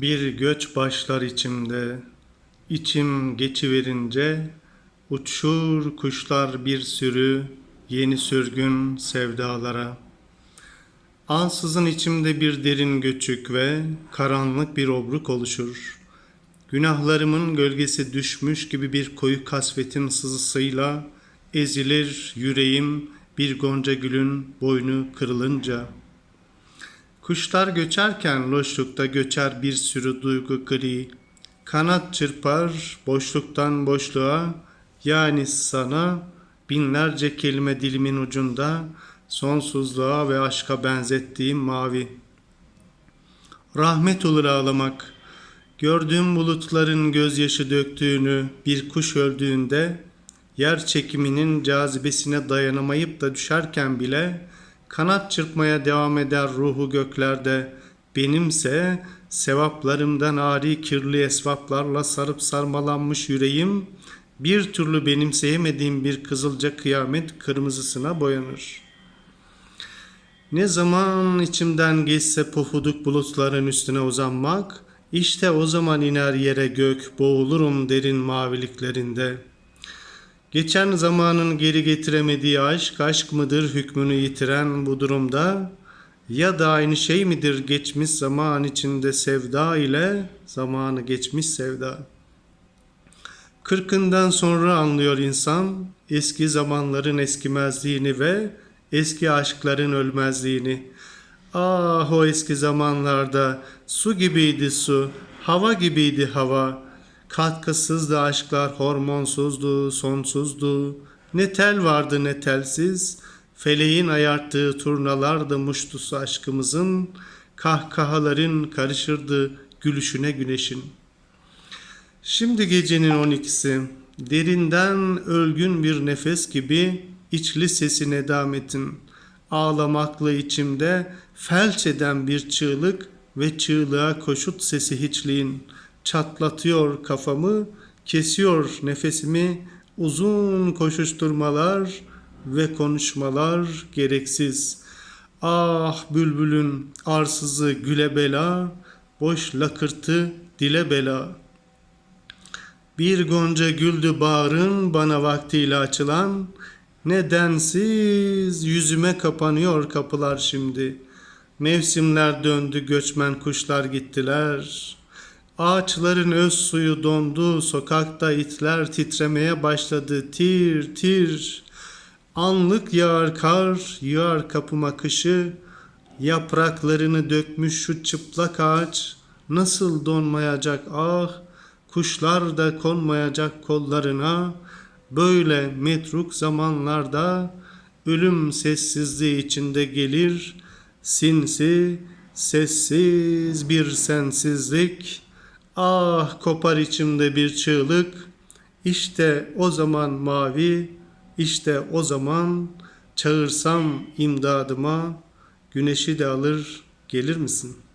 Bir göç başlar içimde, içim geçiverince, uçur kuşlar bir sürü yeni sürgün sevdalara. Ansızın içimde bir derin göçük ve karanlık bir obruk oluşur. Günahlarımın gölgesi düşmüş gibi bir koyu kasvetin sızısıyla ezilir yüreğim bir gonca gülün boynu kırılınca.'' Kuşlar göçerken loşlukta göçer bir sürü duygu gri. Kanat çırpar boşluktan boşluğa yani sana binlerce kelime dilimin ucunda sonsuzluğa ve aşka benzettiğim mavi. Rahmet olur ağlamak. Gördüğüm bulutların gözyaşı döktüğünü bir kuş öldüğünde yer çekiminin cazibesine dayanamayıp da düşerken bile Kanat çırpmaya devam eder ruhu göklerde. Benimse sevaplarımdan ari kirli esvaplarla sarıp sarmalanmış yüreğim bir türlü benimseyemediğim bir kızılca kıyamet kırmızısına boyanır. Ne zaman içimden geçse pofuduk bulutların üstüne uzanmak, işte o zaman iner yere gök, boğulurum derin maviliklerinde.'' Geçen zamanın geri getiremediği aşk, aşk mıdır hükmünü yitiren bu durumda? Ya da aynı şey midir geçmiş zaman içinde sevda ile zamanı geçmiş sevda? Kırkından sonra anlıyor insan eski zamanların eskimezliğini ve eski aşkların ölmezliğini. Ah o eski zamanlarda su gibiydi su, hava gibiydi hava.'' Katkısızdı aşklar, hormonsuzdu, sonsuzdu. Ne tel vardı ne telsiz. Feleğin ayarttığı turnalardı muştusu aşkımızın. Kahkahaların karışırdı gülüşüne güneşin. Şimdi gecenin on ikisi, derinden ölgün bir nefes gibi içli sesin edametin. Ağlamaklı içimde felç eden bir çığlık ve çığlığa koşut sesi hiçliğin.'' Çatlatıyor kafamı, kesiyor nefesimi, uzun koşuşturmalar ve konuşmalar gereksiz. Ah bülbülün arsızı güle bela, boş lakırtı dile bela. Bir gonca güldü bağrın bana vaktiyle açılan, nedensiz yüzüme kapanıyor kapılar şimdi. Mevsimler döndü göçmen kuşlar gittiler.'' Ağaçların öz suyu dondu, sokakta itler titremeye başladı. Tir tir, anlık yağar kar, yağar kapıma kışı. Yapraklarını dökmüş şu çıplak ağaç, nasıl donmayacak ah, kuşlar da konmayacak kollarına. Böyle metruk zamanlarda ölüm sessizliği içinde gelir, sinsi, sessiz bir sensizlik.'' Ah kopar içimde bir çığlık. İşte o zaman mavi, işte o zaman çağırsam imdadıma güneşi de alır gelir misin?''